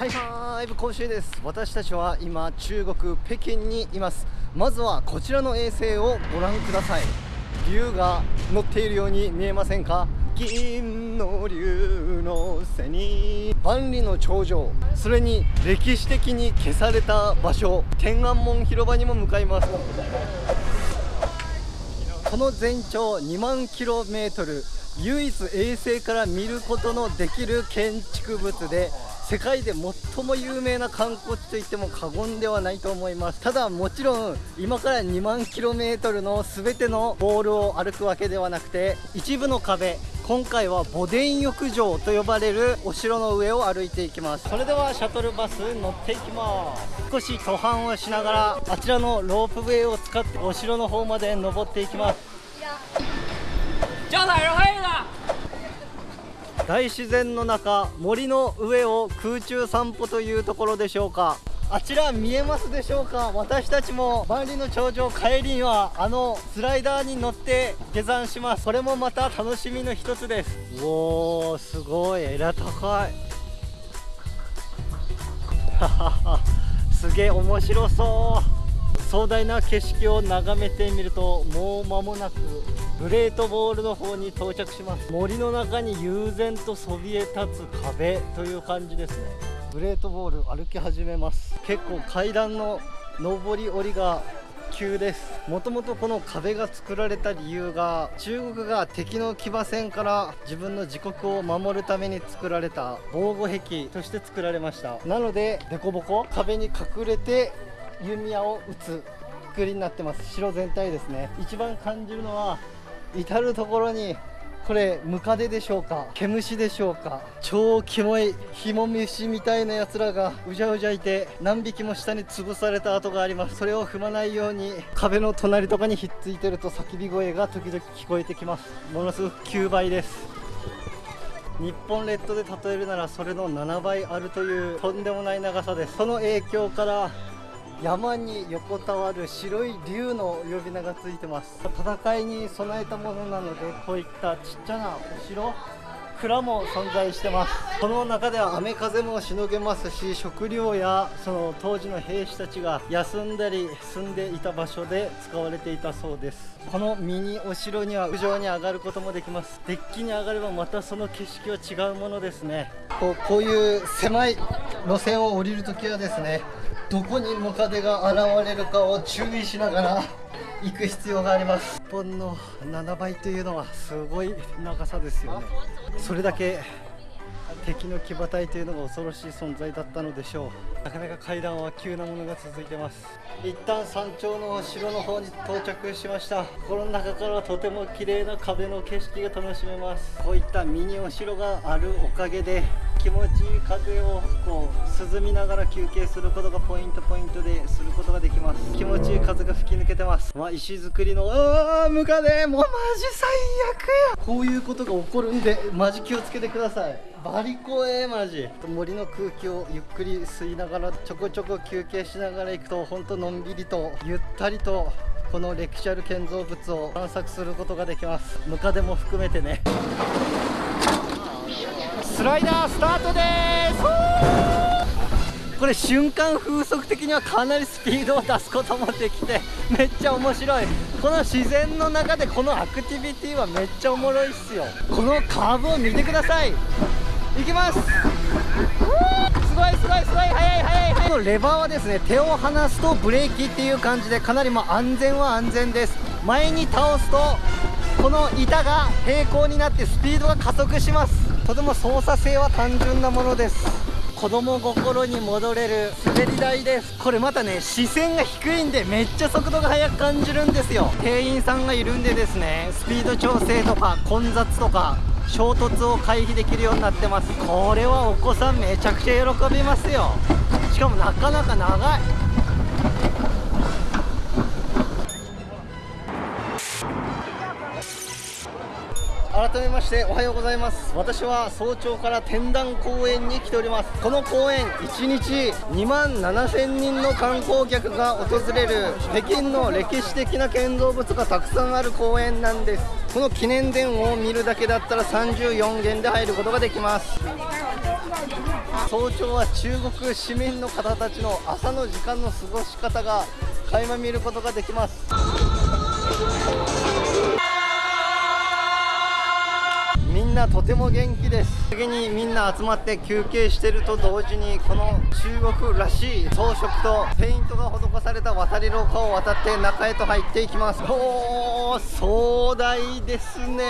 はいはい今週です。私たちは今中国北京にいます。まずはこちらの衛星をご覧ください。竜が乗っているように見えませんか？銀の竜の背に。万里の長城。それに歴史的に消された場所。天安門広場にも向かいます。この全長2万キロメートル。唯一衛星から見ることのできる建築物で世界で最も有名な観光地といっても過言ではないと思います。ただもちろん今から2万 km の全てのボールを歩くわけではなくて一部の壁今回は墓殿浴場と呼ばれるお城の上を歩いていきます。それではシャトルバス乗っていきます。少し途半をしながらあちらのロープウェイを使ってお城の方まで登っていきます。大自然の中森の上を空中散歩というところでしょうか。あちら見えますでしょうか。私たちも万里の長城帰りにはあのスライダーに乗って下山します。これもまた楽しみの一つです。おーすごい。枝高い。すげえ面白そう。壮大な景色を眺めてみるともう間もなくグレートボールの方に到着します。森の中に悠然とそびえ立つ壁という感じですね。グレートボール歩き始めます。結構階段の上り下りが急です。もともとこの壁が作られた理由が中国が敵の騎馬戦から自分の自国を守るために作られた防護壁として作られました。なので凸凹壁に隠れて弓矢を撃つ作りになってます。城全体ですね。一番感じるのは至る所にこれムカデでしょうか毛虫でしょうか超キモいヒモムシみたいなやつらがうじゃうじゃいて何匹も下に潰された跡があります。それを踏まないように壁の隣とかにひっついてると叫び声が時々聞こえてきます。ものすごく9倍です。日本列島で例えるならそれの7倍あるというとんでもない長さです。その影響から山に横たわる白い竜の呼び名がついてます。戦いに備えたものなのでこういったちっちゃなお城蔵も存在してます。この中では雨風もしのげますし食料やその当時の兵士たちが休んだり住んでいた場所で使われていたそうです。このミニお城には屋上に上がることもできます。デッキに上がればまたその景色は違うものですね。こうこういう狭い路線を降りるときはですねどこにムカデが現れるかを注意しながら行く必要があります。日本の7倍というのはすごい長さですよね。それだけ敵の騎馬隊というのが恐ろしい存在だったのでしょう。なかなか階段は急なものが続いてます。一旦山頂の城の方に到着しました。心の中からはとても綺麗な壁の景色が楽しめます。こういったミニお城があるおかげで気持ちいい風をこう涼みながら休憩することがポイントポイントですることができます。気持ちいい風が吹き抜けてます。まあ、石造りのああムカデ。もうマジ最悪や。こういうことが起こるんでマジ気をつけてください。バリ怖えマジ。森の空気をゆっくり吸いながらちょこちょこ休憩しながら行くとほんとのんびりとゆったりとこの歴史ある建造物を探索することができます。ムカデも含めてね。スライダースタートです。これ瞬間風速的にはかなりスピードを出すこともできてめっちゃ面白い。この自然の中でこのアクティビティはめっちゃおもろいっすよ。このカーブを見てください。いきます。すごいすごいすごい速い速い速い。このレバーはですね手を離すとブレーキっていう感じでかなりも安全は安全です。前に倒すとこの板が平行になってスピードが加速します。とても操作性は単純なものです。子供心に戻れる。滑り台です。これまたね視線が低いんでめっちゃ速度が速く感じるんですよ。店員さんがいるんでですねスピード調整とか混雑とか衝突を回避できるようになってます。これはお子さんめちゃくちゃ喜びますよ。しかもなかなか長い。改めましておはようございます。私は早朝から天壇公園に来ております。この公園1日2万7000人の観光客が訪れる北京の歴史的な建造物がたくさんある公園なんです。この記念殿を見るだけだったら34元で入ることができます。早朝は中国市民の方たちの朝の時間の過ごし方が垣間見ることができます。なとても元気です。次にみんな集まって休憩してると同時にこの中国らしい装飾とペイントが施された渡り廊下を渡って中へと入っていきます。おー壮大ですね。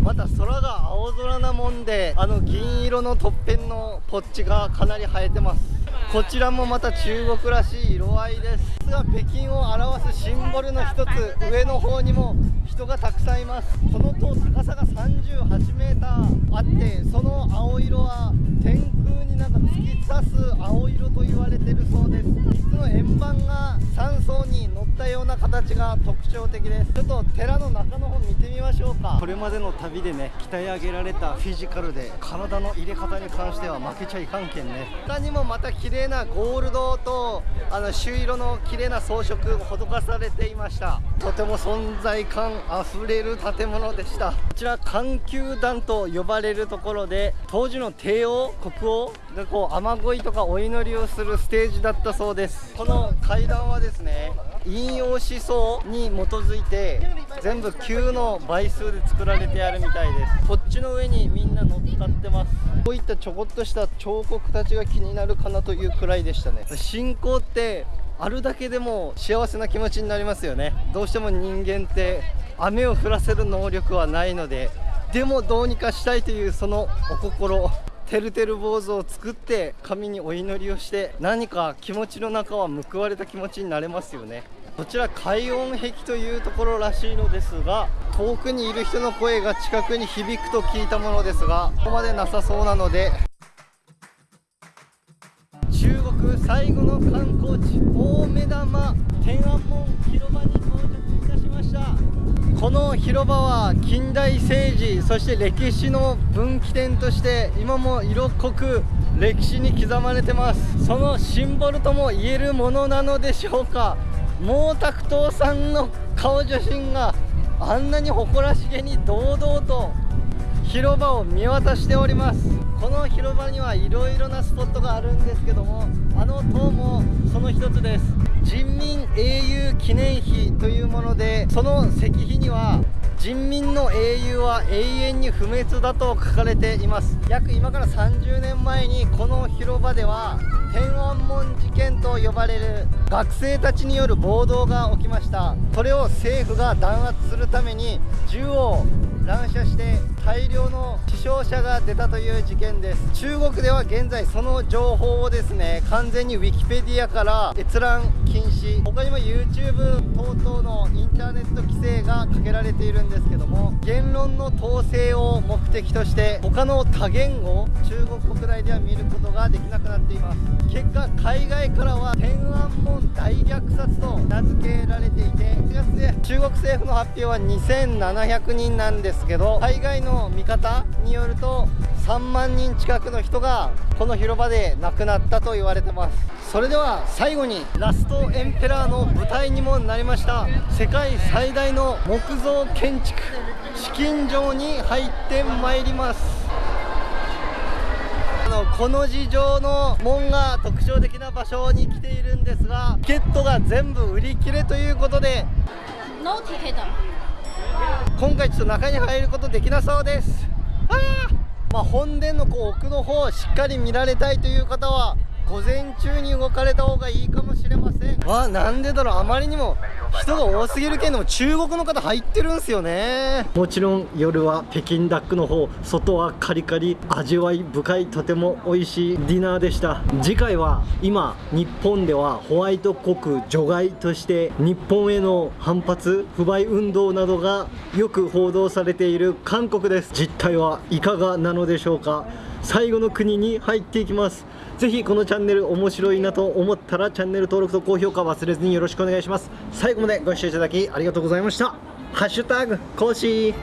また空が青空なもんであの銀色のとっぺんのポッチがかなり映えてます。こちらもまた中国らしい色合いですが北京を表すシンボルの一つ上の方にも人がたくさんいます。この塔高さが 38m あってその青色は天空になんか突き刺す青色と言われてるそうです。の円盤が3層に乗ったような形が特徴的です。ちょっと寺の中の方見てみましょうか。これまでの旅でね鍛え上げられたフィジカルで体の入れ方に関しては負けちゃいかんけんね。他にもまた綺麗なゴールドとあの朱色の綺麗な装飾施されていました。とても存在感あふれる建物でした。こちら環球団と呼ばれるところで当時の帝王国王がこう雨乞いとかお祈りをするステージだったそうです。この階段はですね引用思想に基づいて全部9の倍数で作られてあるみたいです。こっちの上にみんな乗っかってます。こういったちょこっとした彫刻たちが気になるかなというくらいでしたね。信仰ってあるだけでも幸せな気持ちになりますよね。どうしても人間って雨を降らせる能力はないのででもどうにかしたいというそのお心てるてる坊主を作って神にお祈りをして何か気持ちの中は報われた気持ちになれますよね。こちら海音壁というところらしいのですが遠くにいる人の声が近くに響くと聞いたものですがここまでなさそうなので中国最後の観光地大目玉天安門広場に到着。この広場は近代政治そして歴史の分岐点として今も色濃く歴史に刻まれてます。そのシンボルとも言えるものなのでしょうか。毛沢東さんの顔写真があんなに誇らしげに堂々と広場を見渡しております。この広場にはいろいろなスポットがあるんですけどもあの塔もその一つです。人民英雄記念碑というものでその石碑には人民の英雄は永遠に不滅だと書かれています。約今から30年前にこの広場では天安門事件と呼ばれる学生たちによる暴動が起きました。それを政府が弾圧するために銃を乱射して大量の死傷者が出たという事件です。中国では現在その情報をですね完全に Wikipedia から閲覧禁止。他にも YouTube 等々のインターネット規制がかけられているんですけども言論の統制を目的として他の多言語中国国内では見ることができなくなっています。結果海外からは天安門大虐殺と名付けられていて1月で中国政府の発表は2700人なんですけど海外の見方によると3万人近くの人がこの広場で亡くなったと言われてます。それでは最後にラストエンペラーの舞台にもなりました。世界最大の木造建築資金城に入ってまいります。あのこの字状の門が特徴的な場所に来ているんですがチケットが全部売り切れということで今回ちょっと中に入ることできなそうです。あまあ、本殿のこう奥の方をしっかり見られたいという方は午前中に動かれた方がいいかもしれません。わなんでだろう。あまりにも人が多すぎるけども中国の方入ってるんすよね。もちろん夜は北京ダックの方外はカリカリ味わい深いとても美味しいディナーでした。次回は今日本ではホワイト国除外として日本への反発不買運動などがよく報道されている韓国です。実態はいかがなのでしょうか最後の国に入っていきます。ぜひこのチャンネル面白いなと思ったらチャンネル登録と高評価忘れずによろしくお願いします。最後までご視聴いただきありがとうございました。ハッシュタグ講師